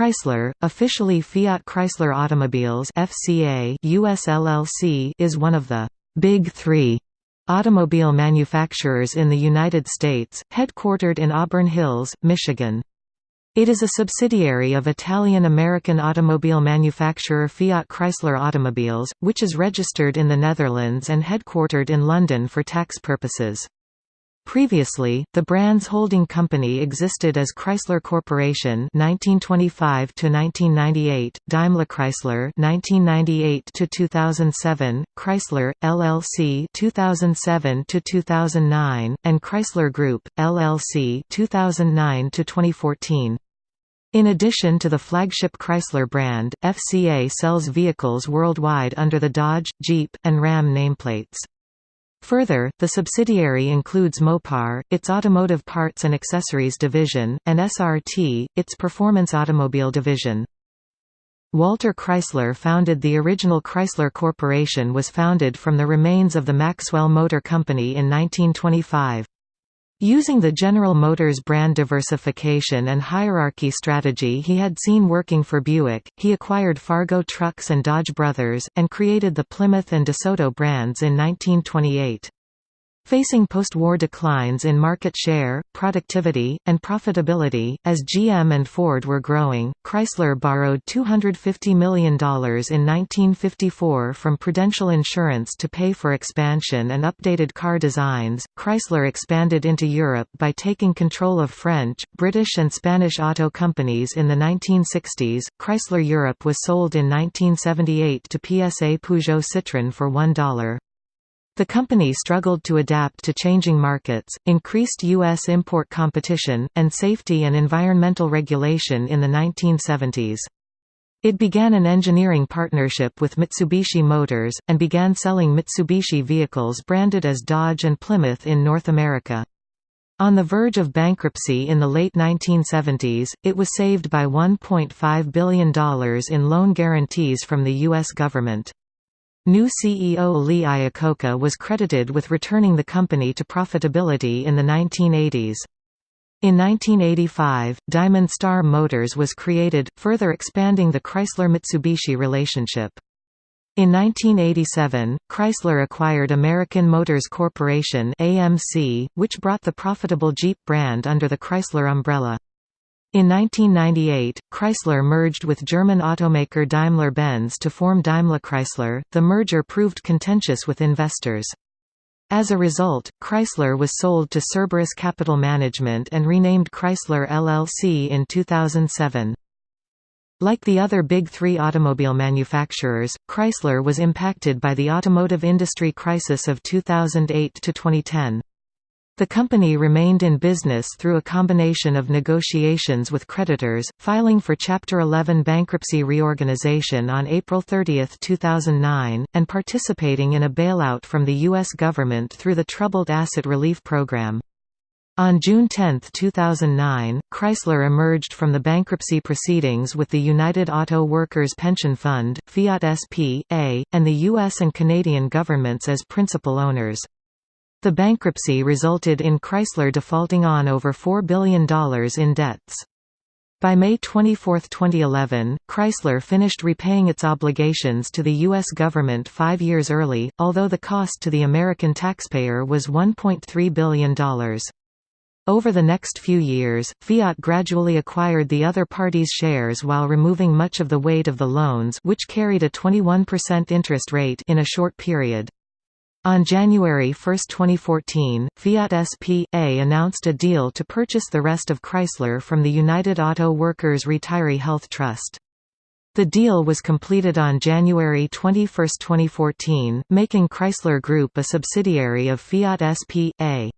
Chrysler, officially Fiat Chrysler Automobiles FCA US LLC, is one of the Big Three automobile manufacturers in the United States, headquartered in Auburn Hills, Michigan. It is a subsidiary of Italian-American automobile manufacturer Fiat Chrysler Automobiles, which is registered in the Netherlands and headquartered in London for tax purposes. Previously, the brand's holding company existed as Chrysler Corporation (1925–1998), Daimler Chrysler (1998–2007), Chrysler LLC (2007–2009), and Chrysler Group LLC (2009–2014). In addition to the flagship Chrysler brand, FCA sells vehicles worldwide under the Dodge, Jeep, and Ram nameplates. Further, the subsidiary includes Mopar, its automotive parts and accessories division, and SRT, its performance automobile division. Walter Chrysler founded the original Chrysler Corporation was founded from the remains of the Maxwell Motor Company in 1925. Using the General Motors brand diversification and hierarchy strategy he had seen working for Buick, he acquired Fargo Trucks and Dodge Brothers, and created the Plymouth and DeSoto brands in 1928. Facing post-war declines in market share, productivity, and profitability, as GM and Ford were growing, Chrysler borrowed $250 million in 1954 from Prudential Insurance to pay for expansion and updated car designs. Chrysler expanded into Europe by taking control of French, British and Spanish auto companies in the 1960s. Chrysler Europe was sold in 1978 to PSA Peugeot Citroën for $1. The company struggled to adapt to changing markets, increased U.S. import competition, and safety and environmental regulation in the 1970s. It began an engineering partnership with Mitsubishi Motors, and began selling Mitsubishi vehicles branded as Dodge and Plymouth in North America. On the verge of bankruptcy in the late 1970s, it was saved by $1.5 billion in loan guarantees from the U.S. government. New CEO Lee Iacocca was credited with returning the company to profitability in the 1980s. In 1985, Diamond Star Motors was created, further expanding the Chrysler-Mitsubishi relationship. In 1987, Chrysler acquired American Motors Corporation AMC, which brought the profitable Jeep brand under the Chrysler umbrella. In 1998, Chrysler merged with German automaker Daimler-Benz to form Daimler-Chrysler. The merger proved contentious with investors. As a result, Chrysler was sold to Cerberus Capital Management and renamed Chrysler LLC in 2007. Like the other big three automobile manufacturers, Chrysler was impacted by the automotive industry crisis of 2008–2010. The company remained in business through a combination of negotiations with creditors, filing for Chapter 11 bankruptcy reorganization on April 30, 2009, and participating in a bailout from the U.S. government through the Troubled Asset Relief Program. On June 10, 2009, Chrysler emerged from the bankruptcy proceedings with the United Auto Workers Pension Fund, Fiat SP.A., and the U.S. and Canadian governments as principal owners. The bankruptcy resulted in Chrysler defaulting on over $4 billion in debts. By May 24, 2011, Chrysler finished repaying its obligations to the U.S. government five years early, although the cost to the American taxpayer was $1.3 billion. Over the next few years, Fiat gradually acquired the other party's shares while removing much of the weight of the loans which carried a 21% interest rate in a short period. On January 1, 2014, Fiat SP.A. announced a deal to purchase the rest of Chrysler from the United Auto Workers Retiree Health Trust. The deal was completed on January 21, 2014, making Chrysler Group a subsidiary of Fiat SP.A.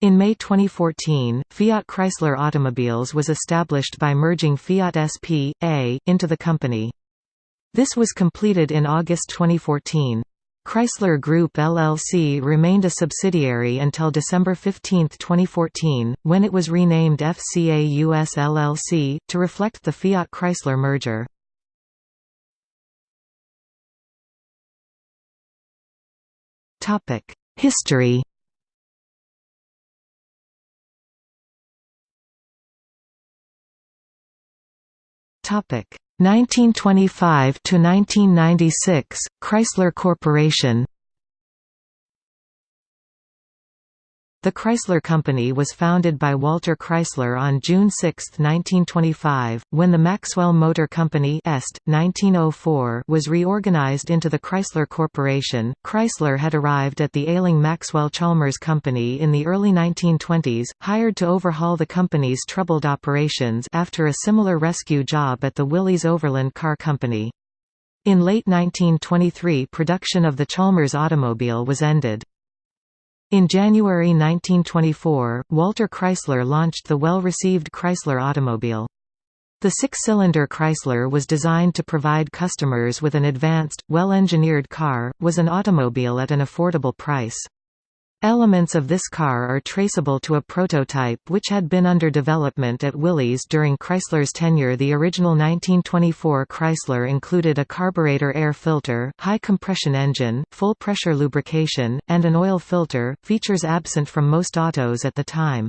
In May 2014, Fiat Chrysler Automobiles was established by merging Fiat SP.A. into the company. This was completed in August 2014. Chrysler Group LLC remained a subsidiary until December 15, 2014, when it was renamed FCA US LLC, to reflect the Fiat Chrysler merger. History Topic 1925 to 1996 Chrysler Corporation The Chrysler Company was founded by Walter Chrysler on June 6, 1925, when the Maxwell Motor Company Est, 1904 was reorganized into the Chrysler Corporation. Chrysler had arrived at the ailing Maxwell-Chalmers Company in the early 1920s, hired to overhaul the company's troubled operations after a similar rescue job at the Willys Overland Car Company. In late 1923 production of the Chalmers automobile was ended. In January 1924, Walter Chrysler launched the well-received Chrysler automobile. The six-cylinder Chrysler was designed to provide customers with an advanced, well-engineered car, was an automobile at an affordable price. Elements of this car are traceable to a prototype which had been under development at Willys during Chrysler's tenure The original 1924 Chrysler included a carburetor air filter, high compression engine, full pressure lubrication, and an oil filter, features absent from most autos at the time.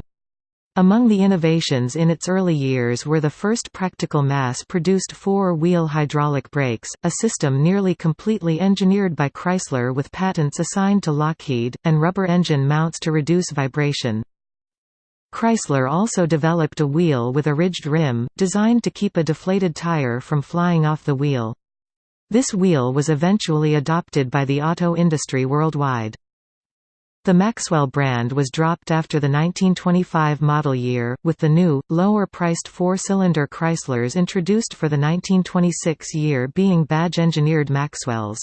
Among the innovations in its early years were the first practical mass-produced four-wheel hydraulic brakes, a system nearly completely engineered by Chrysler with patents assigned to Lockheed, and rubber engine mounts to reduce vibration. Chrysler also developed a wheel with a ridged rim, designed to keep a deflated tire from flying off the wheel. This wheel was eventually adopted by the auto industry worldwide. The Maxwell brand was dropped after the 1925 model year, with the new, lower-priced four-cylinder Chryslers introduced for the 1926 year being badge-engineered Maxwells.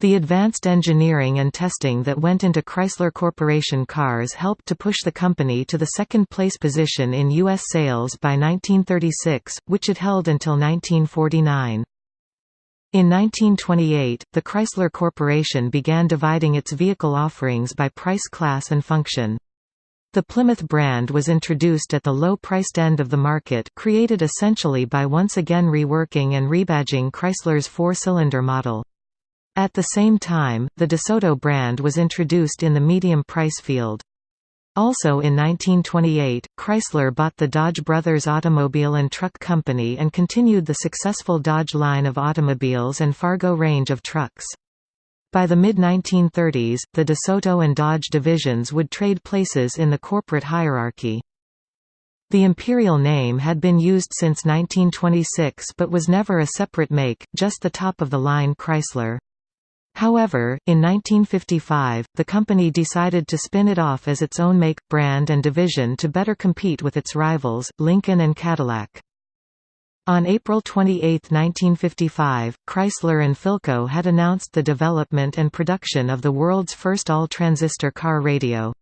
The advanced engineering and testing that went into Chrysler Corporation cars helped to push the company to the second-place position in U.S. sales by 1936, which it held until 1949. In 1928, the Chrysler Corporation began dividing its vehicle offerings by price class and function. The Plymouth brand was introduced at the low-priced end of the market created essentially by once again reworking and rebadging Chrysler's four-cylinder model. At the same time, the DeSoto brand was introduced in the medium price field. Also in 1928, Chrysler bought the Dodge Brothers Automobile and Truck Company and continued the successful Dodge line of automobiles and Fargo range of trucks. By the mid-1930s, the DeSoto and Dodge divisions would trade places in the corporate hierarchy. The Imperial name had been used since 1926 but was never a separate make, just the top-of-the-line Chrysler. However, in 1955, the company decided to spin it off as its own make, brand and division to better compete with its rivals, Lincoln and Cadillac. On April 28, 1955, Chrysler and Philco had announced the development and production of the world's first all-transistor car radio.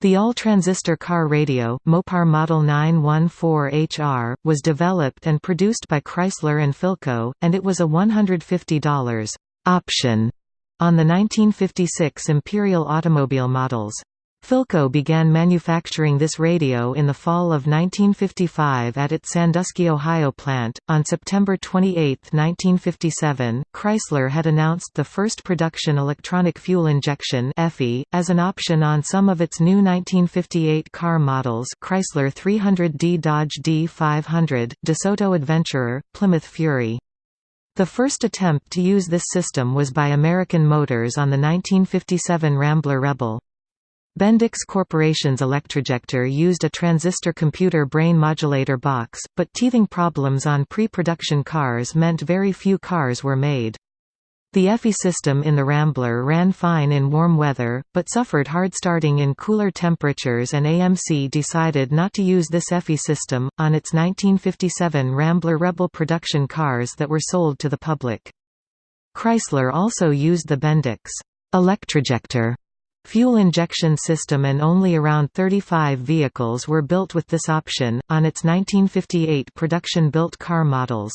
The all-transistor car radio, Mopar Model 914HR, was developed and produced by Chrysler and Philco, and it was a $150 option on the 1956 Imperial automobile models. Philco began manufacturing this radio in the fall of 1955 at its Sandusky, Ohio plant. On September 28, 1957, Chrysler had announced the first production electronic fuel injection (EFI) as an option on some of its new 1958 car models: Chrysler 300D, Dodge D500, DeSoto Adventurer, Plymouth Fury. The first attempt to use this system was by American Motors on the 1957 Rambler Rebel. Bendix Corporation's Electrojector used a transistor computer brain modulator box, but teething problems on pre-production cars meant very few cars were made. The EFI system in the Rambler ran fine in warm weather, but suffered hard starting in cooler temperatures and AMC decided not to use this EFI system, on its 1957 Rambler Rebel production cars that were sold to the public. Chrysler also used the Bendix Electrojector fuel injection system and only around 35 vehicles were built with this option, on its 1958 production-built car models.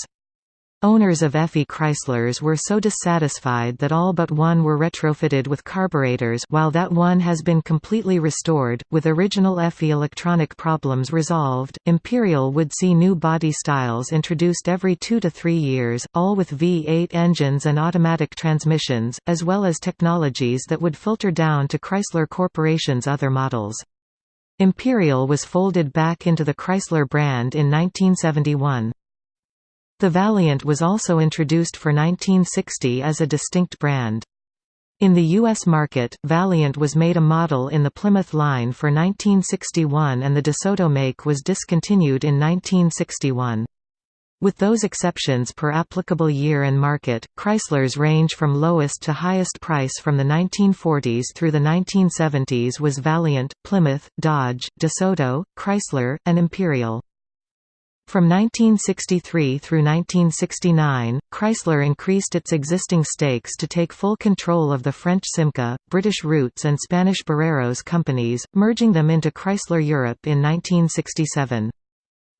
Owners of EFI Chryslers were so dissatisfied that all but one were retrofitted with carburetors while that one has been completely restored, with original EFI electronic problems resolved. Imperial would see new body styles introduced every two to three years, all with V8 engines and automatic transmissions, as well as technologies that would filter down to Chrysler Corporation's other models. Imperial was folded back into the Chrysler brand in 1971. The Valiant was also introduced for 1960 as a distinct brand. In the U.S. market, Valiant was made a model in the Plymouth line for 1961 and the DeSoto make was discontinued in 1961. With those exceptions per applicable year and market, Chryslers range from lowest to highest price from the 1940s through the 1970s was Valiant, Plymouth, Dodge, DeSoto, Chrysler, and Imperial. From 1963 through 1969, Chrysler increased its existing stakes to take full control of the French Simca, British Rootes and Spanish Barreiros companies, merging them into Chrysler Europe in 1967.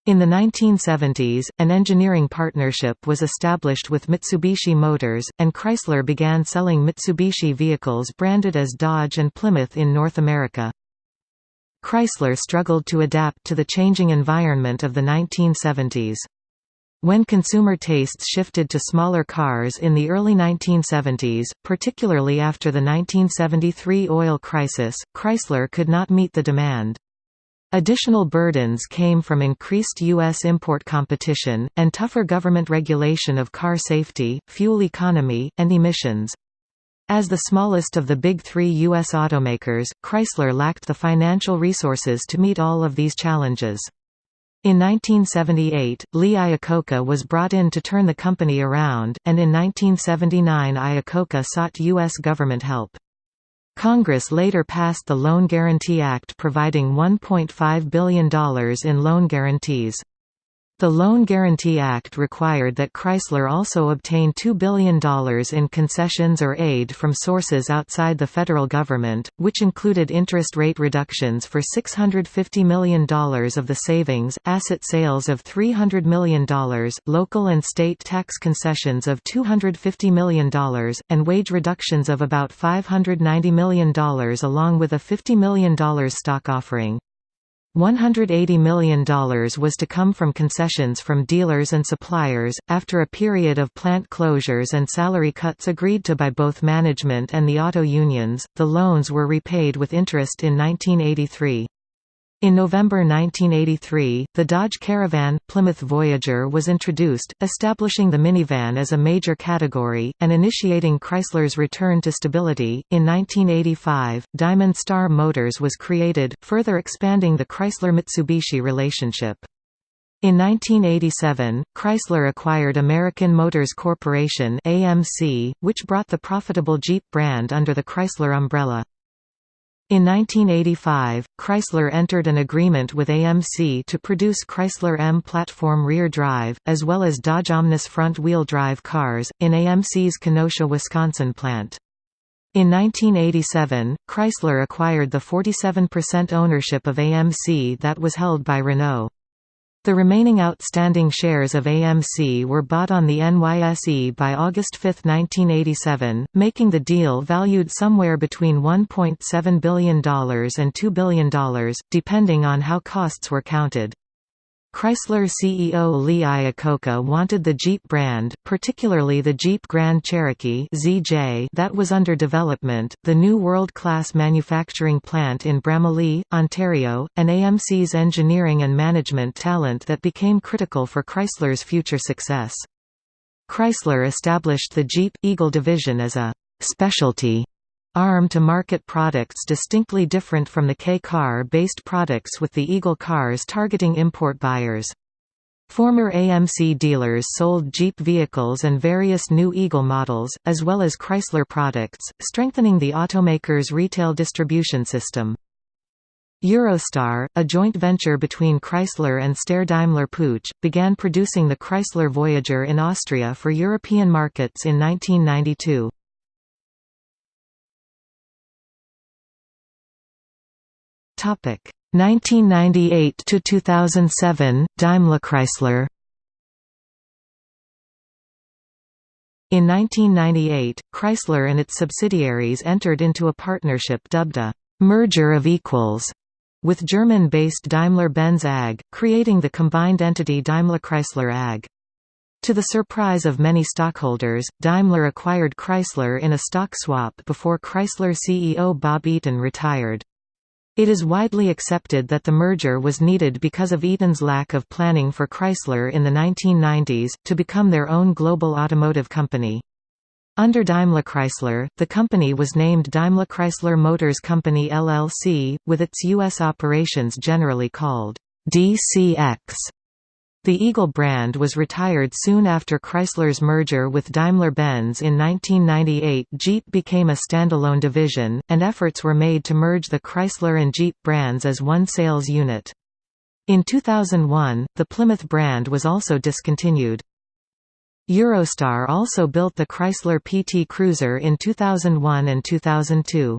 In the 1970s, an engineering partnership was established with Mitsubishi Motors, and Chrysler began selling Mitsubishi vehicles branded as Dodge and Plymouth in North America. Chrysler struggled to adapt to the changing environment of the 1970s. When consumer tastes shifted to smaller cars in the early 1970s, particularly after the 1973 oil crisis, Chrysler could not meet the demand. Additional burdens came from increased U.S. import competition, and tougher government regulation of car safety, fuel economy, and emissions. As the smallest of the big three U.S. automakers, Chrysler lacked the financial resources to meet all of these challenges. In 1978, Lee Iacocca was brought in to turn the company around, and in 1979 Iacocca sought U.S. government help. Congress later passed the Loan Guarantee Act providing $1.5 billion in loan guarantees. The Loan Guarantee Act required that Chrysler also obtain $2 billion in concessions or aid from sources outside the federal government, which included interest rate reductions for $650 million of the savings, asset sales of $300 million, local and state tax concessions of $250 million, and wage reductions of about $590 million along with a $50 million stock offering. $180 million was to come from concessions from dealers and suppliers, after a period of plant closures and salary cuts agreed to by both management and the auto unions. The loans were repaid with interest in 1983. In November 1983, the Dodge Caravan Plymouth Voyager was introduced, establishing the minivan as a major category, and initiating Chrysler's return to stability. In 1985, Diamond Star Motors was created, further expanding the Chrysler Mitsubishi relationship. In 1987, Chrysler acquired American Motors Corporation (AMC), which brought the profitable Jeep brand under the Chrysler umbrella. In 1985, Chrysler entered an agreement with AMC to produce Chrysler M platform rear drive, as well as Dodge Omnis front-wheel drive cars, in AMC's Kenosha, Wisconsin plant. In 1987, Chrysler acquired the 47% ownership of AMC that was held by Renault. The remaining outstanding shares of AMC were bought on the NYSE by August 5, 1987, making the deal valued somewhere between $1.7 billion and $2 billion, depending on how costs were counted. Chrysler CEO Lee Iacocca wanted the Jeep brand, particularly the Jeep Grand Cherokee ZJ that was under development, the new world-class manufacturing plant in Bramalea, Ontario, and AMC's engineering and management talent that became critical for Chrysler's future success. Chrysler established the Jeep Eagle division as a «specialty» arm to market products distinctly different from the K-car-based products with the Eagle cars targeting import buyers. Former AMC dealers sold Jeep vehicles and various new Eagle models, as well as Chrysler products, strengthening the automaker's retail distribution system. Eurostar, a joint venture between Chrysler and Steyr-Daimler Puch, began producing the Chrysler Voyager in Austria for European markets in 1992. 1998 to 2007 Daimler Chrysler In 1998, Chrysler and its subsidiaries entered into a partnership dubbed a «merger of equals» with German-based Daimler-Benz AG, creating the combined entity Daimler-Chrysler AG. To the surprise of many stockholders, Daimler acquired Chrysler in a stock swap before Chrysler CEO Bob Eaton retired. It is widely accepted that the merger was needed because of Eaton's lack of planning for Chrysler in the 1990s, to become their own global automotive company. Under Daimler-Chrysler, the company was named Daimler-Chrysler Motors Company LLC, with its U.S. operations generally called DCX. The Eagle brand was retired soon after Chrysler's merger with Daimler-Benz in 1998 Jeep became a standalone division, and efforts were made to merge the Chrysler and Jeep brands as one sales unit. In 2001, the Plymouth brand was also discontinued. Eurostar also built the Chrysler PT Cruiser in 2001 and 2002.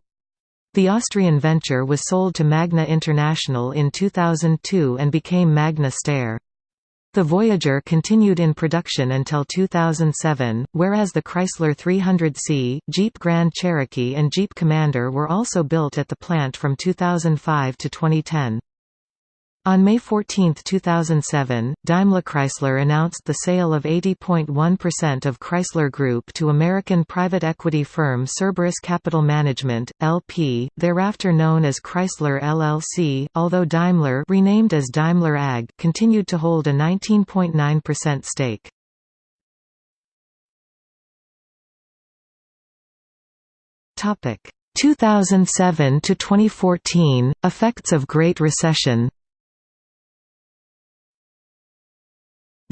The Austrian venture was sold to Magna International in 2002 and became Magna Steyr. The Voyager continued in production until 2007, whereas the Chrysler 300C, Jeep Grand Cherokee and Jeep Commander were also built at the plant from 2005 to 2010. On May 14, 2007, Daimler-Chrysler announced the sale of 80.1% of Chrysler Group to American private equity firm Cerberus Capital Management, LP, thereafter known as Chrysler LLC, although Daimler renamed as Daimler AG continued to hold a 19.9% stake. Topic 2007 to 2014 Effects of Great Recession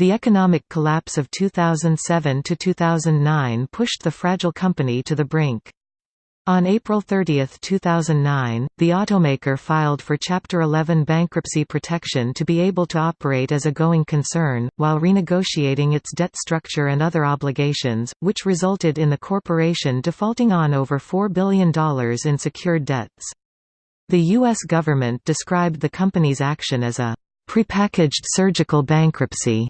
The economic collapse of 2007 to 2009 pushed the fragile company to the brink. On April 30, 2009, the automaker filed for Chapter 11 bankruptcy protection to be able to operate as a going concern, while renegotiating its debt structure and other obligations, which resulted in the corporation defaulting on over $4 billion in secured debts. The U.S. government described the company's action as a prepackaged surgical bankruptcy.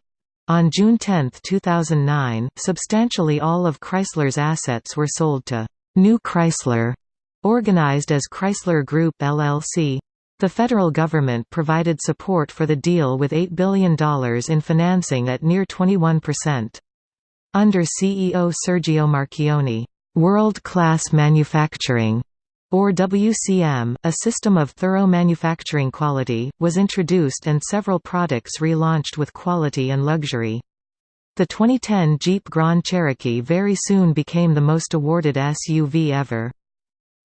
On June 10, 2009, substantially all of Chrysler's assets were sold to New Chrysler, organized as Chrysler Group LLC. The federal government provided support for the deal with $8 billion in financing at near 21%. Under CEO Sergio Marchionne, "...world-class manufacturing," or WCM, a system of thorough manufacturing quality, was introduced and several products relaunched with quality and luxury. The 2010 Jeep Grand Cherokee very soon became the most awarded SUV ever.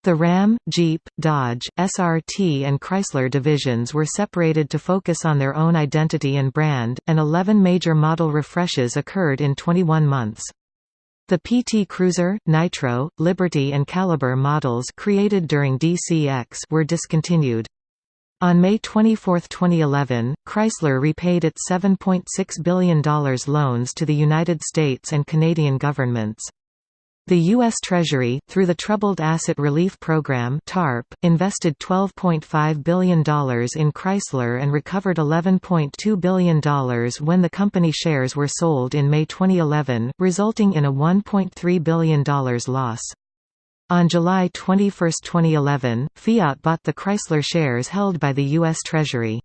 The Ram, Jeep, Dodge, SRT and Chrysler divisions were separated to focus on their own identity and brand, and 11 major model refreshes occurred in 21 months. The PT Cruiser, Nitro, Liberty and Caliber models created during DCX were discontinued. On May 24, 2011, Chrysler repaid its $7.6 billion loans to the United States and Canadian governments. The U.S. Treasury, through the Troubled Asset Relief Program (TARP), invested $12.5 billion in Chrysler and recovered $11.2 billion when the company shares were sold in May 2011, resulting in a $1.3 billion loss. On July 21, 2011, Fiat bought the Chrysler shares held by the U.S. Treasury.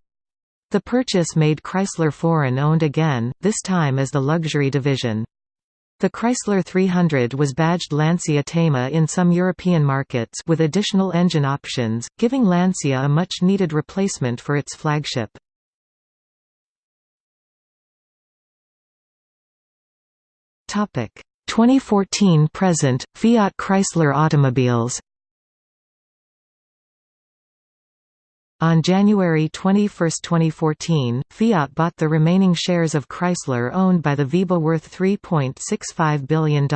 The purchase made Chrysler foreign-owned again, this time as the luxury division. The Chrysler 300 was badged Lancia Thema in some European markets with additional engine options, giving Lancia a much-needed replacement for its flagship. Topic 2014 present Fiat Chrysler automobiles On January 21, 2014, Fiat bought the remaining shares of Chrysler owned by the VEBA worth $3.65 billion.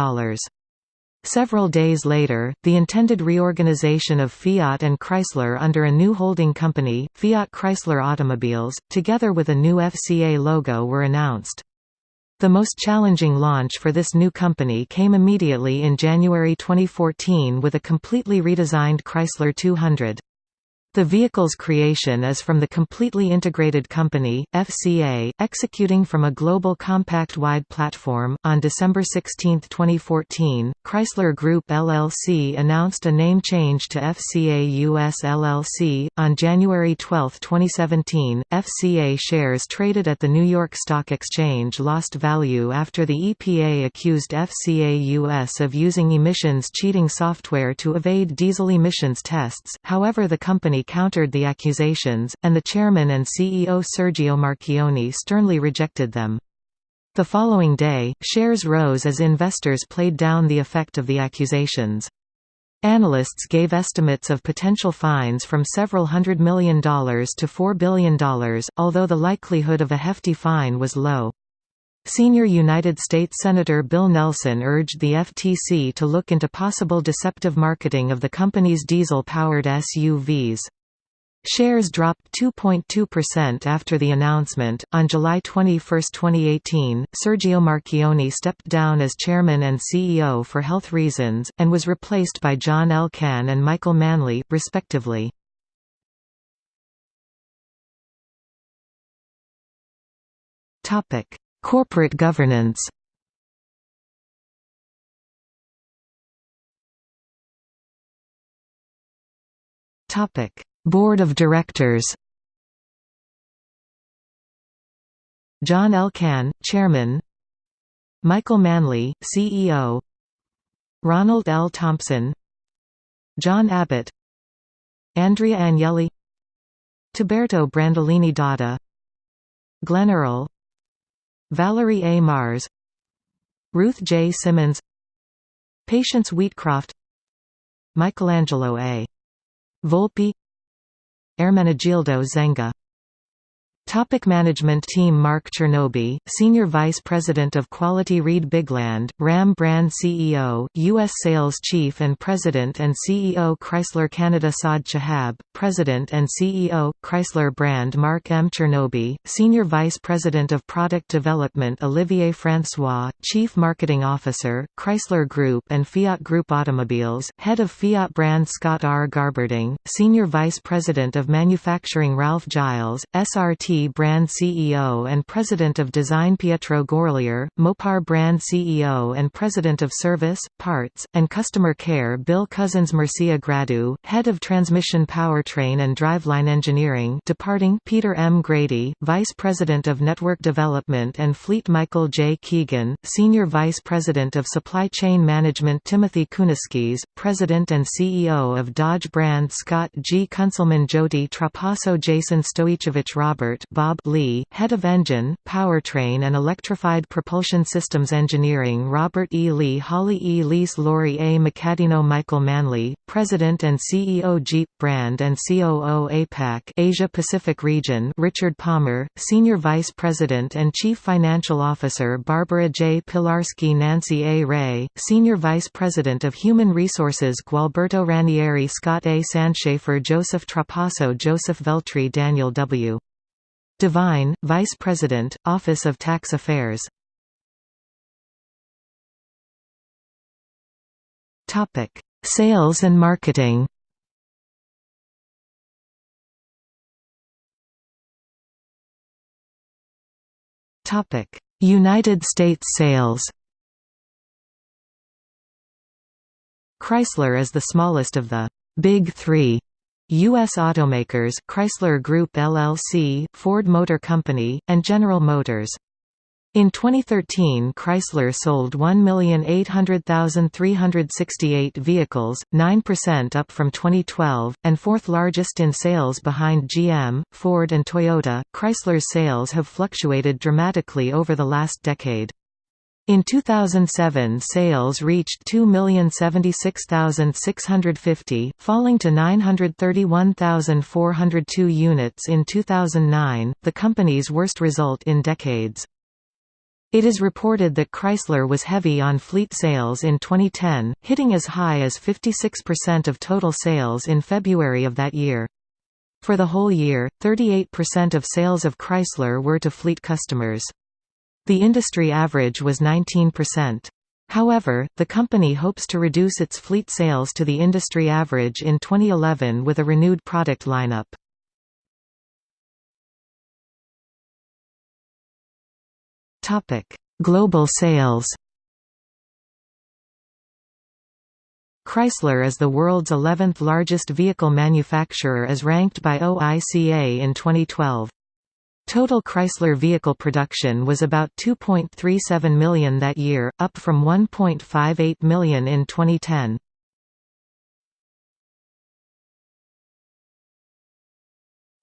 Several days later, the intended reorganization of Fiat and Chrysler under a new holding company, Fiat Chrysler Automobiles, together with a new FCA logo were announced. The most challenging launch for this new company came immediately in January 2014 with a completely redesigned Chrysler 200. The vehicle's creation is from the completely integrated company, FCA, executing from a global compact-wide platform. On December 16, 2014, Chrysler Group LLC announced a name change to FCA US LLC. On January 12, 2017, FCA shares traded at the New York Stock Exchange lost value after the EPA accused FCA US of using emissions cheating software to evade diesel emissions tests. However, the company countered the accusations, and the chairman and CEO Sergio Marchionne sternly rejected them. The following day, shares rose as investors played down the effect of the accusations. Analysts gave estimates of potential fines from several hundred million dollars to $4 billion, although the likelihood of a hefty fine was low. Senior United States Senator Bill Nelson urged the FTC to look into possible deceptive marketing of the company's diesel-powered SUVs. Shares dropped 2.2% after the announcement. On July 21, 2018, Sergio Marchionne stepped down as chairman and CEO for health reasons, and was replaced by John Elkann and Michael Manley, respectively. Corporate governance Topic Board of Directors. John Elkann, Chairman. Michael Manley, CEO Ronald L. Thompson. John Abbott. Andrea Agnelli. Tiberto Brandolini d'Adda. Glenn Earle. Valerie A. Mars. Ruth J. Simmons. Patience Wheatcroft. Michelangelo A. Volpi Ermenegildo Zegna Topic management team Mark Chernoby, Senior Vice President of Quality Reid Bigland, Ram Brand CEO, U.S. Sales Chief and President and CEO Chrysler Canada Saad Chehab, President and CEO, Chrysler Brand Mark M. Chernoby, Senior Vice President of Product Development Olivier François, Chief Marketing Officer, Chrysler Group and Fiat Group Automobiles, Head of Fiat Brand Scott R. Garberding, Senior Vice President of Manufacturing Ralph Giles, SRT brand CEO and President of Design Pietro Gorlier, Mopar brand CEO and President of Service, Parts, and Customer Care Bill Cousins Mircea Gradu, Head of Transmission Powertrain and Driveline Engineering departing Peter M. Grady, Vice President of Network Development and Fleet Michael J. Keegan, Senior Vice President of Supply Chain Management Timothy Kuniskis, President and CEO of Dodge brand Scott G. Kunselman Jody Trapasso Jason Stoichevich Robert Bob Lee, Head of Engine, Powertrain and Electrified Propulsion Systems Engineering Robert E. Lee Holly E. Lease Lori A. McCadino Michael Manley, President and CEO Jeep Brand and COO APAC Asia Pacific Region Richard Palmer, Senior Vice President and Chief Financial Officer Barbara J. Pilarski Nancy A. Ray, Senior Vice President of Human Resources Gualberto Ranieri Scott A. Sandschafer Joseph Trapasso Joseph Veltri Daniel W. Devine, Vice President, Office of Tax Affairs. Sales and marketing. Topic. United States sales. Chrysler is the smallest of the «Big Three U.S. automakers Chrysler Group LLC, Ford Motor Company, and General Motors. In 2013 Chrysler sold 1,800,368 vehicles, 9% up from 2012, and fourth largest in sales behind GM, Ford and Toyota. Chrysler's sales have fluctuated dramatically over the last decade. In 2007 sales reached 2,076,650, falling to 931,402 units in 2009, the company's worst result in decades. It is reported that Chrysler was heavy on fleet sales in 2010, hitting as high as 56% of total sales in February of that year. For the whole year, 38% of sales of Chrysler were to fleet customers. The industry average was 19%. However, the company hopes to reduce its fleet sales to the industry average in 2011 with a renewed product lineup. Global sales Chrysler is the world's 11th largest vehicle manufacturer as ranked by OICA in 2012. Total Chrysler vehicle production was about 2.37 million that year, up from 1.58 million in 2010.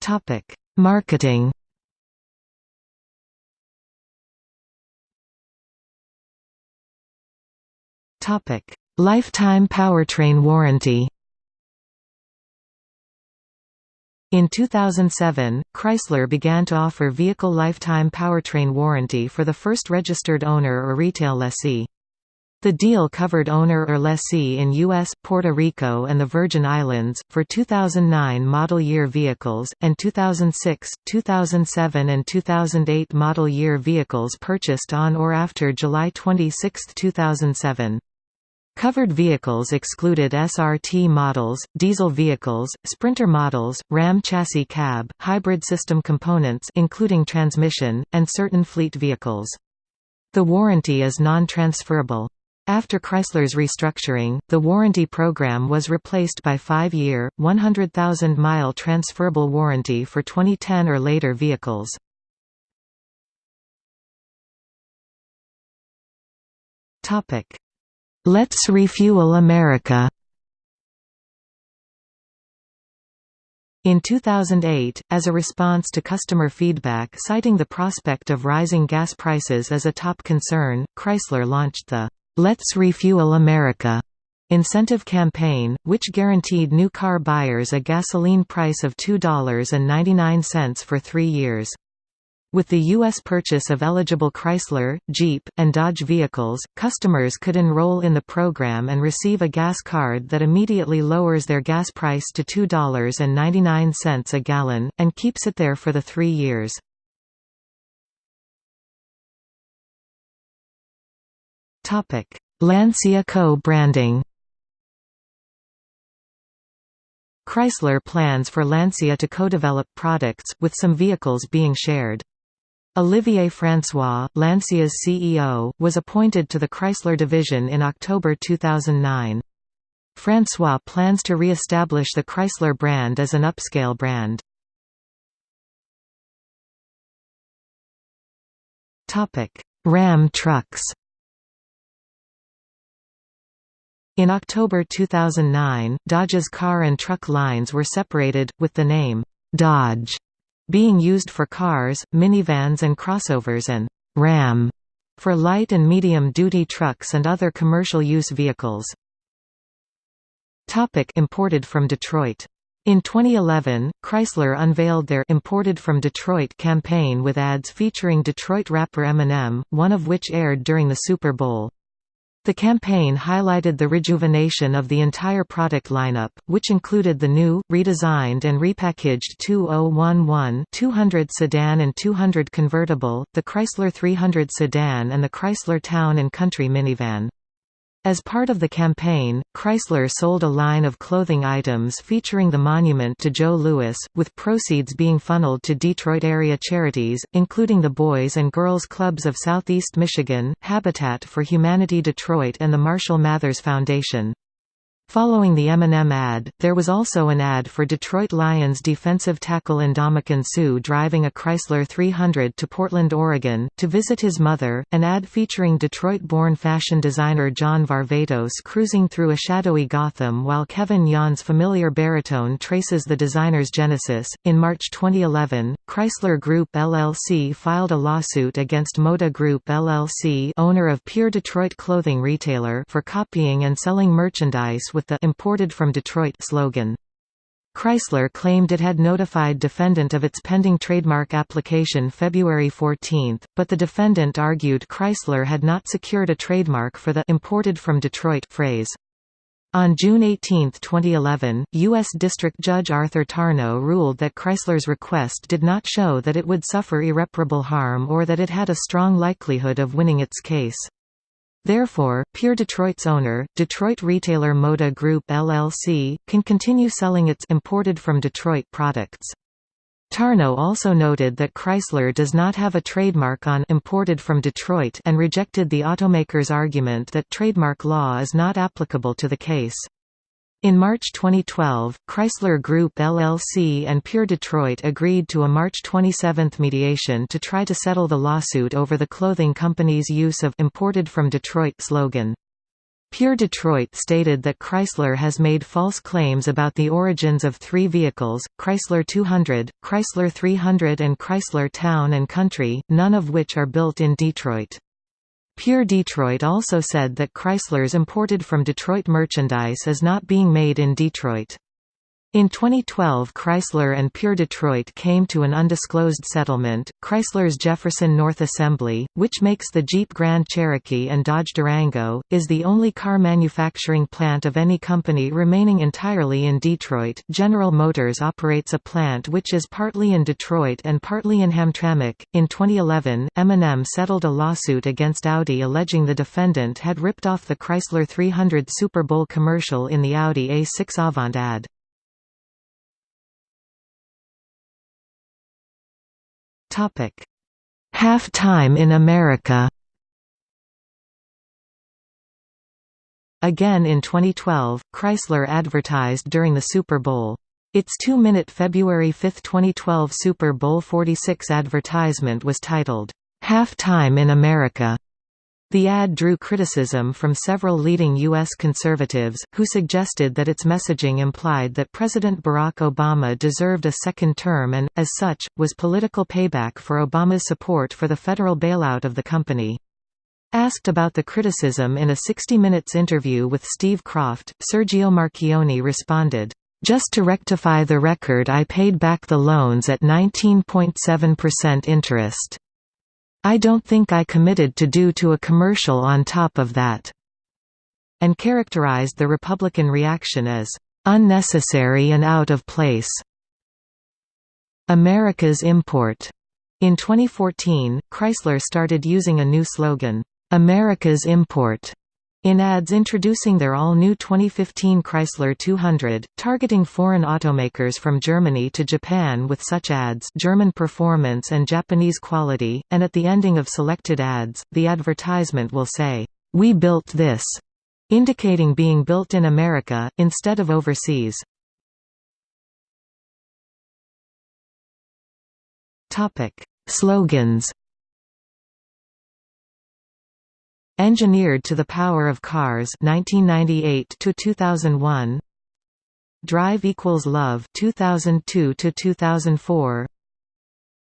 Topic: Marketing Topic: Lifetime powertrain warranty In 2007, Chrysler began to offer vehicle lifetime powertrain warranty for the first registered owner or retail lessee. The deal covered owner or lessee in U.S., Puerto Rico and the Virgin Islands, for 2009 model year vehicles, and 2006, 2007 and 2008 model year vehicles purchased on or after July 26, 2007. Covered vehicles excluded SRT models, diesel vehicles, Sprinter models, Ram chassis cab, hybrid system components including transmission, and certain fleet vehicles. The warranty is non-transferable. After Chrysler's restructuring, the warranty program was replaced by five-year, 100,000-mile transferable warranty for 2010 or later vehicles. Let's Refuel America In 2008, as a response to customer feedback citing the prospect of rising gas prices as a top concern, Chrysler launched the Let's Refuel America incentive campaign, which guaranteed new car buyers a gasoline price of $2.99 for three years. With the U.S. purchase of eligible Chrysler, Jeep, and Dodge vehicles, customers could enroll in the program and receive a gas card that immediately lowers their gas price to $2.99 a gallon, and keeps it there for the three years. Lancia co-branding Chrysler plans for Lancia to co-develop products, with some vehicles being shared. Olivier François, Lancia's CEO, was appointed to the Chrysler division in October 2009. François plans to re-establish the Chrysler brand as an upscale brand. Ram trucks In October 2009, Dodge's car and truck lines were separated, with the name, Dodge being used for cars, minivans and crossovers and Ram for light and medium-duty trucks and other commercial use vehicles. Topic imported from Detroit in 2011, Chrysler unveiled their Imported from Detroit campaign with ads featuring Detroit rapper Eminem, one of which aired during the Super Bowl. The campaign highlighted the rejuvenation of the entire product lineup, which included the new, redesigned and repackaged 2011-200 sedan and 200 convertible, the Chrysler 300 sedan and the Chrysler Town & Country minivan. As part of the campaign, Chrysler sold a line of clothing items featuring the monument to Joe Louis, with proceeds being funneled to Detroit-area charities, including the Boys and Girls Clubs of Southeast Michigan, Habitat for Humanity Detroit and the Marshall Mathers Foundation. Following the Eminem ad, there was also an ad for Detroit Lions defensive tackle Ndamukong Suh driving a Chrysler 300 to Portland, Oregon, to visit his mother, an ad featuring Detroit-born fashion designer John Varvatos cruising through a shadowy Gotham while Kevin Yohn's familiar baritone traces the designer's genesis. In March 2011, Chrysler Group LLC filed a lawsuit against Moda Group LLC owner of Pure Detroit clothing retailer for copying and selling merchandise with the «imported from Detroit» slogan. Chrysler claimed it had notified defendant of its pending trademark application February 14, but the defendant argued Chrysler had not secured a trademark for the «imported from Detroit» phrase. On June 18, 2011, U.S. District Judge Arthur Tarnow ruled that Chrysler's request did not show that it would suffer irreparable harm or that it had a strong likelihood of winning its case. Therefore, Pure Detroit's owner, Detroit retailer Moda Group LLC, can continue selling its imported from Detroit products. Tarnow also noted that Chrysler does not have a trademark on imported from Detroit and rejected the automaker's argument that trademark law is not applicable to the case. In March 2012, Chrysler Group LLC and Pure Detroit agreed to a March 27 mediation to try to settle the lawsuit over the clothing company's use of «imported from Detroit» slogan. Pure Detroit stated that Chrysler has made false claims about the origins of three vehicles, Chrysler 200, Chrysler 300 and Chrysler Town & Country, none of which are built in Detroit. Pure Detroit also said that Chrysler's imported from Detroit merchandise is not being made in Detroit. In 2012 Chrysler and Pure Detroit came to an undisclosed settlement. Chrysler's Jefferson North Assembly, which makes the Jeep Grand Cherokee and Dodge Durango, is the only car manufacturing plant of any company remaining entirely in Detroit. General Motors operates a plant which is partly in Detroit and partly in Hamtramck. In 2011, Eminem settled a lawsuit against Audi alleging the defendant had ripped off the Chrysler 300 Super Bowl commercial in the Audi A6 Avant ad. Topic: Half-time in America. Again in 2012, Chrysler advertised during the Super Bowl. Its two-minute February 5, 2012 Super Bowl 46 advertisement was titled, "'Half-Time in America' The ad drew criticism from several leading U.S. conservatives, who suggested that its messaging implied that President Barack Obama deserved a second term and, as such, was political payback for Obama's support for the federal bailout of the company. Asked about the criticism in a 60 Minutes interview with Steve Kroft, Sergio Marchionne responded, "...just to rectify the record I paid back the loans at 19.7% interest." I don't think I committed to do to a commercial on top of that." and characterized the Republican reaction as unnecessary and out of place. America's import. In 2014, Chrysler started using a new slogan, America's import, in ads introducing their all-new 2015 Chrysler 200, targeting foreign automakers from Germany to Japan with such ads German performance and Japanese quality, and at the ending of selected ads, the advertisement will say, "'We built this' indicating being built in America, instead of overseas. Slogans Engineered to the Power of Cars 1998 to 2001 Drive equals Love 2002 to 2004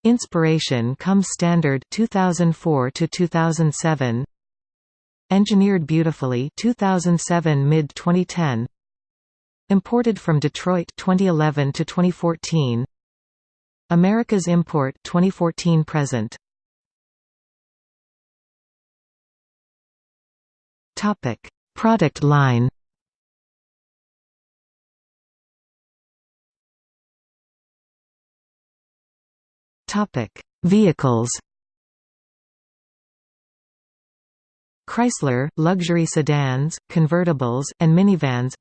Inspiration comes standard 2004 to 2007 Engineered Beautifully 2007 mid 2010 Imported from Detroit 2011 to 2014 America's Import 2014 present Topic: Product line. Topic: Vehicles. Chrysler – luxury sedans, convertibles, and minivans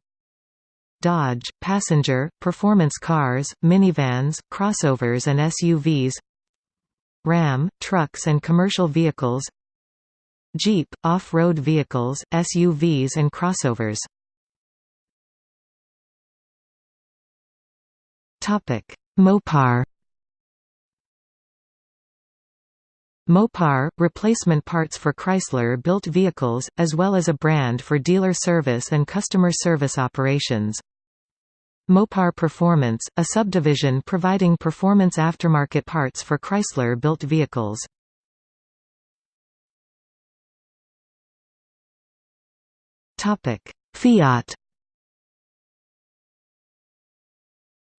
Dodge – passenger, performance cars, minivans, crossovers and SUVs Ram – trucks and commercial vehicles Jeep, off-road vehicles, SUVs and crossovers. Mopar Mopar – replacement parts for Chrysler-built vehicles, as well as a brand for dealer service and customer service operations. Mopar Performance – a subdivision providing performance aftermarket parts for Chrysler-built vehicles. Fiat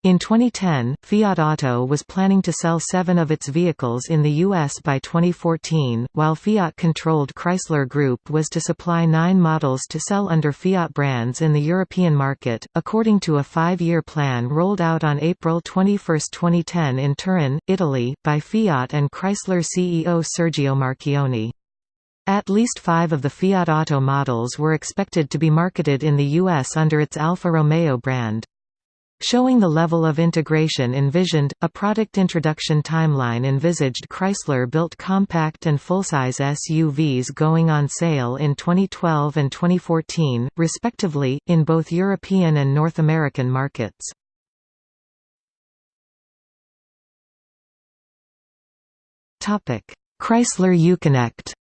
In 2010, Fiat Auto was planning to sell seven of its vehicles in the U.S. by 2014, while Fiat-controlled Chrysler Group was to supply nine models to sell under Fiat brands in the European market, according to a five-year plan rolled out on April 21, 2010 in Turin, Italy, by Fiat and Chrysler CEO Sergio Marchionne. At least five of the Fiat Auto models were expected to be marketed in the US under its Alfa Romeo brand. Showing the level of integration envisioned, a product introduction timeline envisaged Chrysler-built compact and full-size SUVs going on sale in 2012 and 2014, respectively, in both European and North American markets. Chrysler Uconnect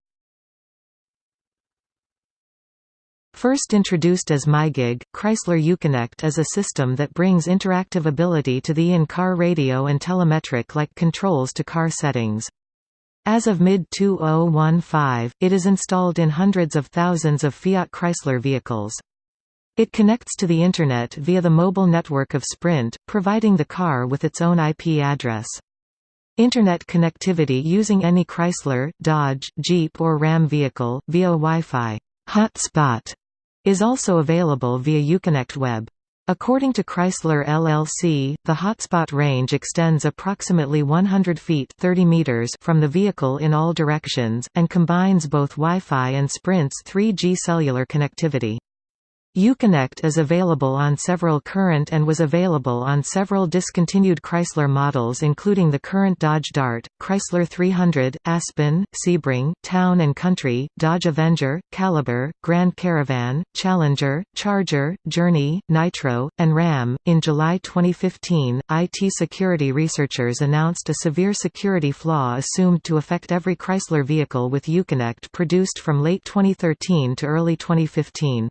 First introduced as MyGig, Chrysler Uconnect is a system that brings interactive ability to the in-car radio and telemetric-like controls to car settings. As of mid-2015, it is installed in hundreds of thousands of Fiat Chrysler vehicles. It connects to the Internet via the mobile network of Sprint, providing the car with its own IP address. Internet connectivity using any Chrysler, Dodge, Jeep or Ram vehicle, via Wi-Fi hotspot is also available via Uconnect Web. According to Chrysler LLC, the hotspot range extends approximately 100 feet 30 meters from the vehicle in all directions, and combines both Wi-Fi and Sprint's 3G cellular connectivity. Uconnect is available on several current and was available on several discontinued Chrysler models including the current Dodge Dart, Chrysler 300, Aspen, Sebring, Town & Country, Dodge Avenger, Caliber, Grand Caravan, Challenger, Charger, Journey, Nitro, and Ram. In July 2015, IT security researchers announced a severe security flaw assumed to affect every Chrysler vehicle with Uconnect produced from late 2013 to early 2015.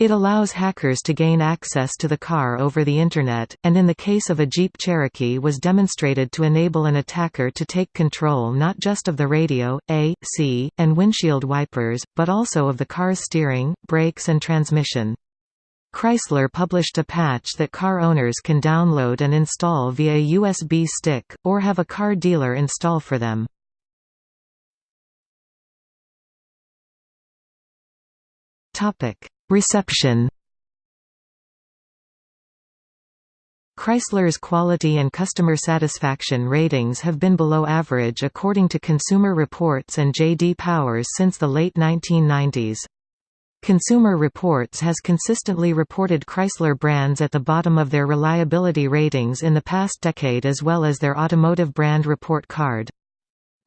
It allows hackers to gain access to the car over the Internet, and in the case of a Jeep Cherokee was demonstrated to enable an attacker to take control not just of the radio, AC, and windshield wipers, but also of the car's steering, brakes and transmission. Chrysler published a patch that car owners can download and install via a USB stick, or have a car dealer install for them. Topic Reception Chrysler's quality and customer satisfaction ratings have been below average according to Consumer Reports and J.D. Powers since the late 1990s. Consumer Reports has consistently reported Chrysler brands at the bottom of their reliability ratings in the past decade as well as their automotive brand report card.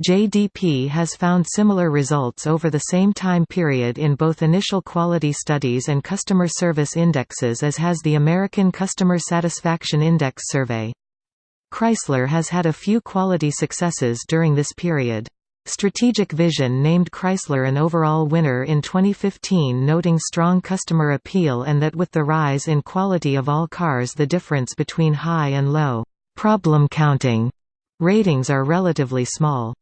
JDP has found similar results over the same time period in both initial quality studies and customer service indexes as has the American Customer Satisfaction Index survey. Chrysler has had a few quality successes during this period. Strategic Vision named Chrysler an overall winner in 2015 noting strong customer appeal and that with the rise in quality of all cars the difference between high and low problem counting ratings are relatively small.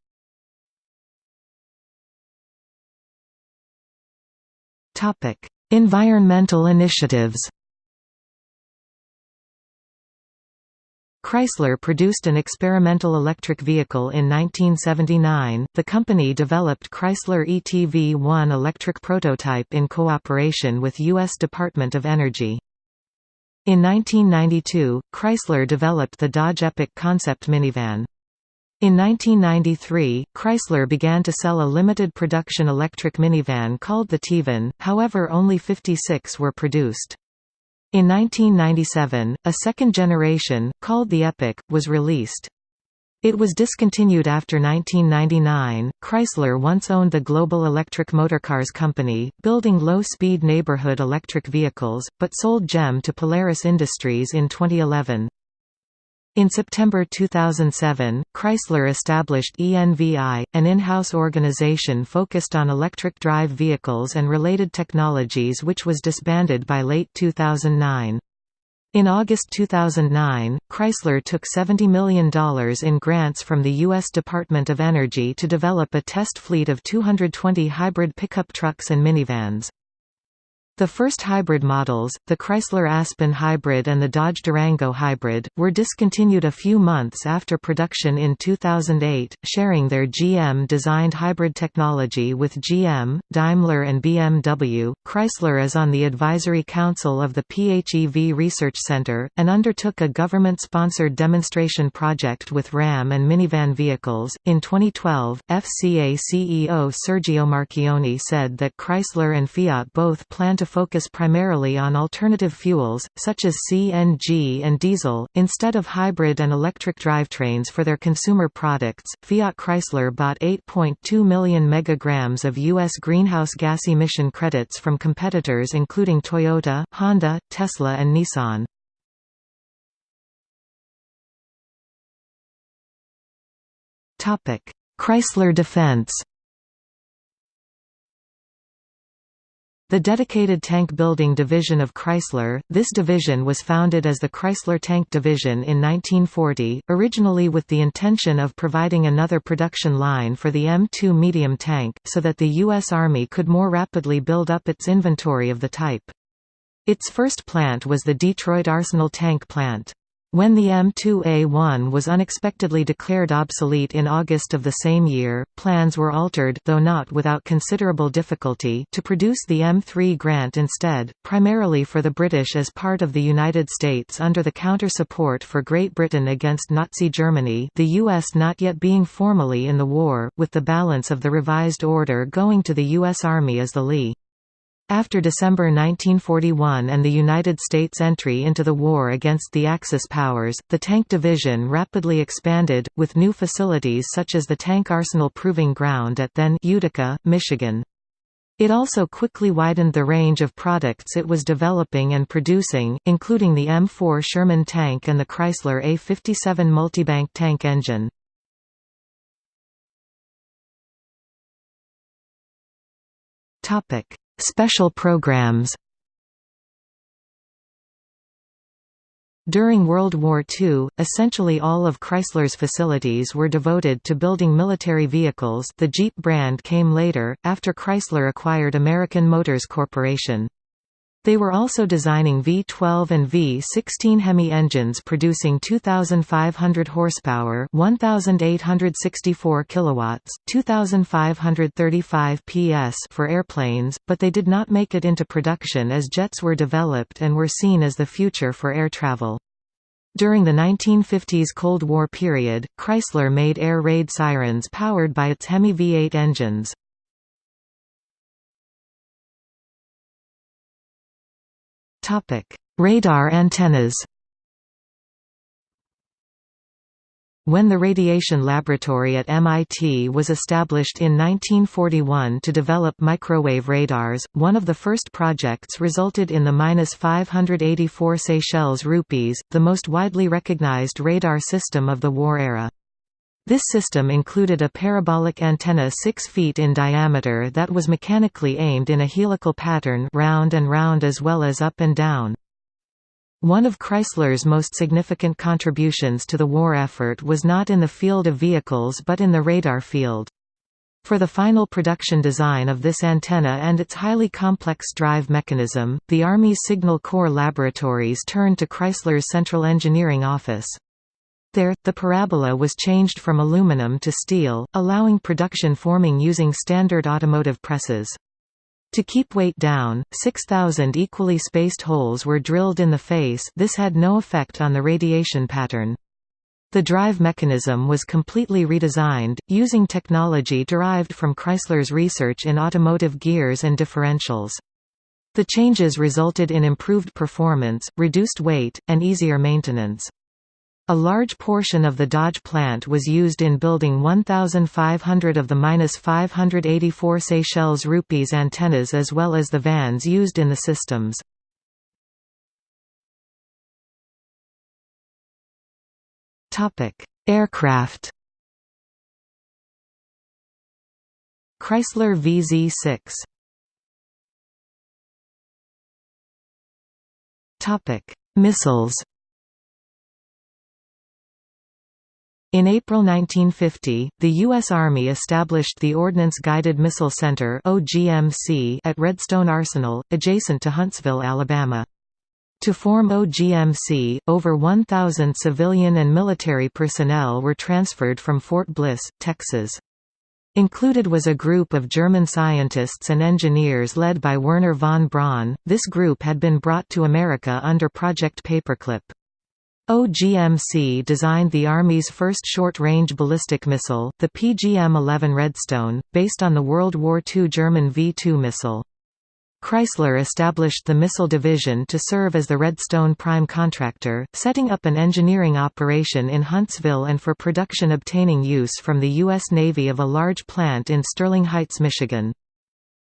Environmental initiatives. Chrysler produced an experimental electric vehicle in 1979. The company developed Chrysler ETV-1 electric prototype in cooperation with U.S. Department of Energy. In 1992, Chrysler developed the Dodge Epic concept minivan. In 1993, Chrysler began to sell a limited production electric minivan called the TEVan, however only 56 were produced. In 1997, a second generation, called the Epic, was released. It was discontinued after 1999. Chrysler once owned the Global Electric Motorcars Company, building low-speed neighborhood electric vehicles, but sold GEM to Polaris Industries in 2011. In September 2007, Chrysler established ENVI, an in-house organization focused on electric drive vehicles and related technologies which was disbanded by late 2009. In August 2009, Chrysler took $70 million in grants from the U.S. Department of Energy to develop a test fleet of 220 hybrid pickup trucks and minivans. The first hybrid models, the Chrysler Aspen Hybrid and the Dodge Durango Hybrid, were discontinued a few months after production in 2008, sharing their GM-designed hybrid technology with GM, Daimler and BMW. Chrysler is on the advisory council of the PHEV Research Center, and undertook a government-sponsored demonstration project with Ram and minivan vehicles. In 2012, FCA CEO Sergio Marchionne said that Chrysler and Fiat both plan to focus primarily on alternative fuels, such as CNG and diesel, instead of hybrid and electric drivetrains for their consumer products. Fiat Chrysler bought 8.2 million megagrams of U.S. greenhouse gas emission credits from competitors including Toyota, Honda, Tesla, and Nissan. Chrysler Defense The dedicated tank building division of Chrysler, this division was founded as the Chrysler Tank Division in 1940, originally with the intention of providing another production line for the M2 medium tank, so that the U.S. Army could more rapidly build up its inventory of the type. Its first plant was the Detroit Arsenal Tank Plant. When the M2A1 was unexpectedly declared obsolete in August of the same year, plans were altered though not without considerable difficulty to produce the M3 Grant instead, primarily for the British as part of the United States under the counter-support for Great Britain against Nazi Germany the U.S. not yet being formally in the war, with the balance of the revised order going to the U.S. Army as the Lee. After December 1941 and the United States' entry into the war against the Axis powers, the tank division rapidly expanded, with new facilities such as the Tank Arsenal Proving Ground at then Utica, Michigan. It also quickly widened the range of products it was developing and producing, including the M4 Sherman tank and the Chrysler A57 multibank tank engine. Topic: Special programs During World War II, essentially all of Chrysler's facilities were devoted to building military vehicles the Jeep brand came later, after Chrysler acquired American Motors Corporation. They were also designing V12 and V16 Hemi engines producing 2500 horsepower, 1864 kilowatts, 2535 PS for airplanes, but they did not make it into production as jets were developed and were seen as the future for air travel. During the 1950s Cold War period, Chrysler made air raid sirens powered by its Hemi V8 engines. Topic: Radar antennas. When the Radiation Laboratory at MIT was established in 1941 to develop microwave radars, one of the first projects resulted in the 584 Seychelles rupees, the most widely recognized radar system of the war era. This system included a parabolic antenna 6 feet in diameter that was mechanically aimed in a helical pattern round and round as well as up and down. One of Chrysler's most significant contributions to the war effort was not in the field of vehicles but in the radar field. For the final production design of this antenna and its highly complex drive mechanism, the Army's Signal Corps laboratories turned to Chrysler's Central Engineering Office. There, the parabola was changed from aluminum to steel, allowing production forming using standard automotive presses. To keep weight down, 6,000 equally spaced holes were drilled in the face this had no effect on the radiation pattern. The drive mechanism was completely redesigned, using technology derived from Chrysler's research in automotive gears and differentials. The changes resulted in improved performance, reduced weight, and easier maintenance. A large portion of the Dodge plant was used in building 1,500 of the 584 Seychelles rupees antennas as well as the vans used in the systems. Aircraft. Chrysler VZ6 Missiles In April 1950, the U.S. Army established the Ordnance Guided Missile Center at Redstone Arsenal, adjacent to Huntsville, Alabama. To form OGMC, over 1,000 civilian and military personnel were transferred from Fort Bliss, Texas. Included was a group of German scientists and engineers led by Wernher von Braun. This group had been brought to America under Project Paperclip. OGMC designed the Army's first short-range ballistic missile, the PGM-11 Redstone, based on the World War II German V-2 missile. Chrysler established the Missile Division to serve as the Redstone prime contractor, setting up an engineering operation in Huntsville and for production obtaining use from the U.S. Navy of a large plant in Sterling Heights, Michigan.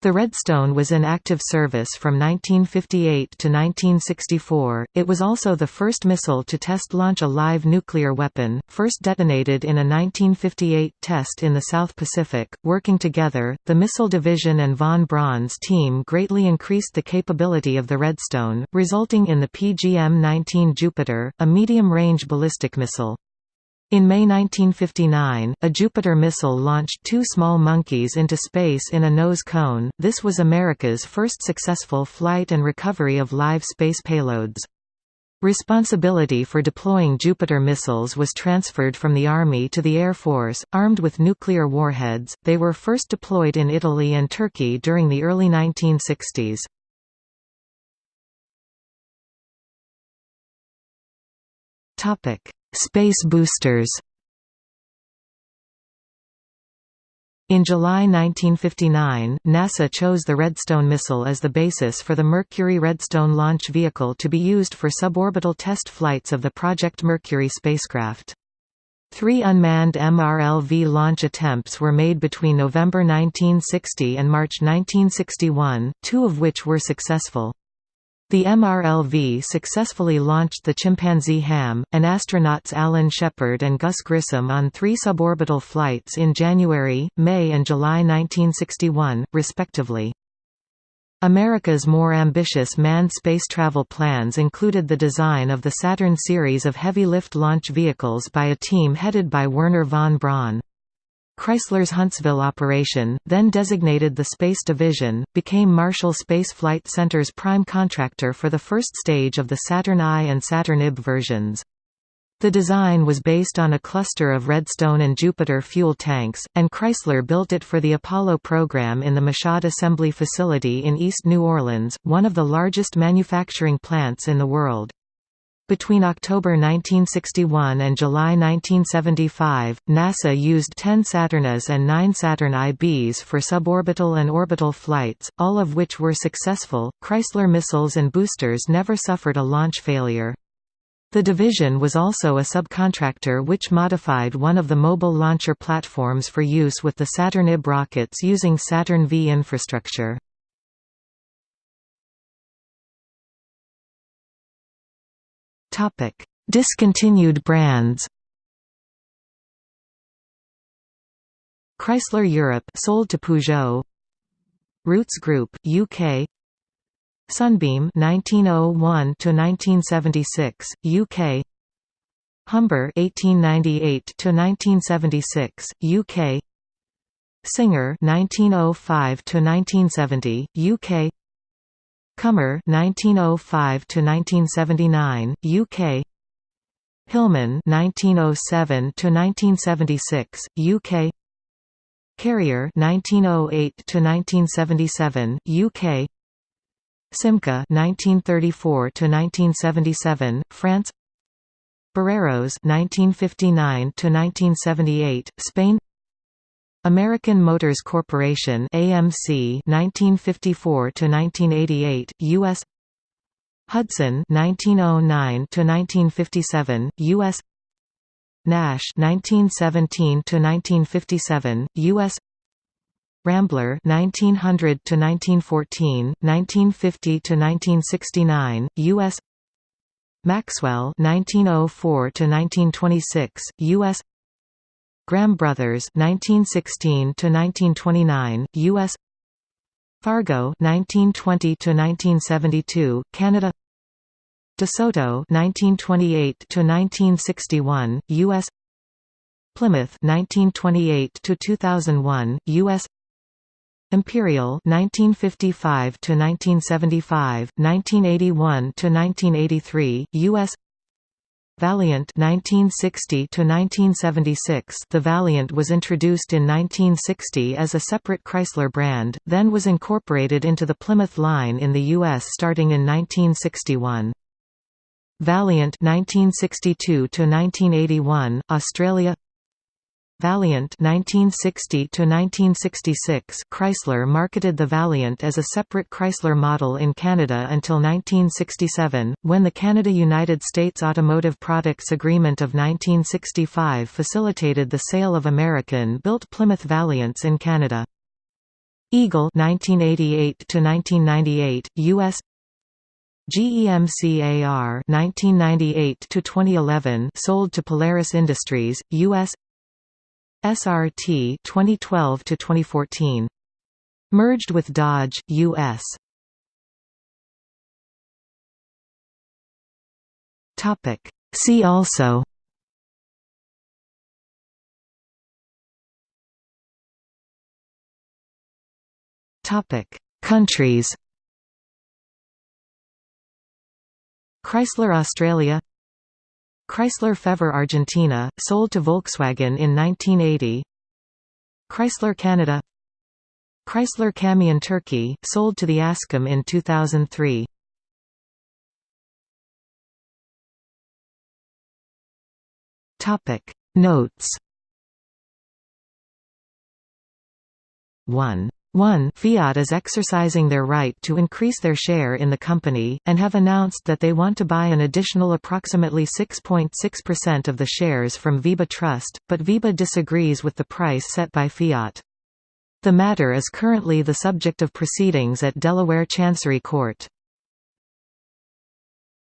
The Redstone was in active service from 1958 to 1964. It was also the first missile to test launch a live nuclear weapon, first detonated in a 1958 test in the South Pacific. Working together, the Missile Division and von Braun's team greatly increased the capability of the Redstone, resulting in the PGM-19 Jupiter, a medium-range ballistic missile. In May 1959, a Jupiter missile launched two small monkeys into space in a nose cone. This was America's first successful flight and recovery of live space payloads. Responsibility for deploying Jupiter missiles was transferred from the Army to the Air Force, armed with nuclear warheads. They were first deployed in Italy and Turkey during the early 1960s. Topic: Space boosters In July 1959, NASA chose the Redstone missile as the basis for the Mercury Redstone launch vehicle to be used for suborbital test flights of the Project Mercury spacecraft. Three unmanned MRLV launch attempts were made between November 1960 and March 1961, two of which were successful. The MRLV successfully launched the chimpanzee HAM, and astronauts Alan Shepard and Gus Grissom on three suborbital flights in January, May and July 1961, respectively. America's more ambitious manned space travel plans included the design of the Saturn series of heavy-lift launch vehicles by a team headed by Wernher von Braun. Chrysler's Huntsville operation, then designated the Space Division, became Marshall Space Flight Center's prime contractor for the first stage of the Saturn I and Saturn IB versions. The design was based on a cluster of Redstone and Jupiter fuel tanks, and Chrysler built it for the Apollo program in the Michoud Assembly Facility in East New Orleans, one of the largest manufacturing plants in the world. Between October 1961 and July 1975, NASA used 10 Saturn As and 9 Saturn IBs for suborbital and orbital flights, all of which were successful. Chrysler missiles and boosters never suffered a launch failure. The division was also a subcontractor which modified one of the mobile launcher platforms for use with the Saturn IB rockets using Saturn V infrastructure. Topic: Discontinued brands. Chrysler Europe sold to Peugeot. Rootes Group UK. Sunbeam 1901 to 1976 UK. Humber 1898 to 1976 UK. Singer 1905 to 1970 UK. Commer 1905 to 1979 UK Hillman 1907 to 1976 UK Karrier 1908 to 1977 UK Simca 1934 to 1977 France. Barreiros 1959 to 1978 Spain American Motors Corporation AMC 1954 to 1988 US Hudson 1909 to 1957 US Nash 1917 to 1957 US Rambler 1900 to 1914 1950 to 1969 US Maxwell 1904 to 1926 US Graham Brothers 1916 to 1929 US Fargo 1920 to 1972 Canada. DeSoto 1928 to 1961 US Plymouth 1928 to 2001 US Imperial 1955 to 1975 1981 to 1983 US Valiant 1960 to 1976 The Valiant was introduced in 1960 as a separate Chrysler brand, then was incorporated into the Plymouth line in the US starting in 1961. Valiant 1962 to 1981 Australia Valiant 1960 to 1966 Chrysler marketed the Valiant as a separate Chrysler model in Canada until 1967 when the Canada-United States Automotive Products Agreement of 1965 facilitated the sale of American-built Plymouth Valiants in Canada. Eagle 1988 to 1998 US GEMCAR 1998 to 2011 sold to Polaris Industries US SRT 2012 to 2014 merged with Dodge US topic. See also Topic. Countries Chrysler Australia Chrysler Fevre Argentina, sold to Volkswagen in 1980 Chrysler Canada. Chrysler Camion Turkey, sold to the Askam in 2003 Notes. 1 1 Fiat is exercising their right to increase their share in the company, and have announced that they want to buy an additional approximately 6.6% of the shares from VEBA Trust, but VEBA disagrees with the price set by Fiat. The matter is currently the subject of proceedings at Delaware Chancery Court.